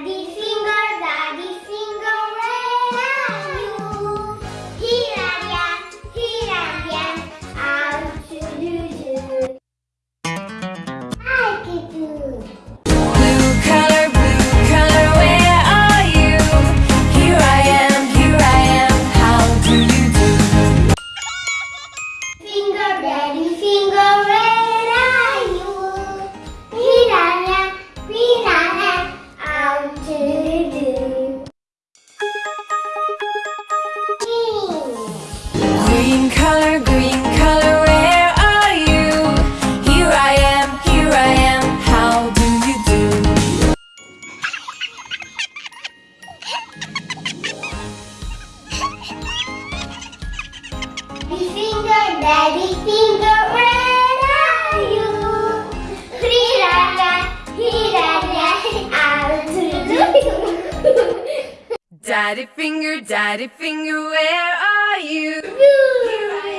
Hadisi Green color, green color, where are you? Here I am, here I am, how do you do? Daddy finger, daddy finger Daddy finger, daddy finger, where are you? Here I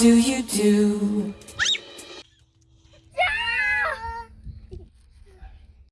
do you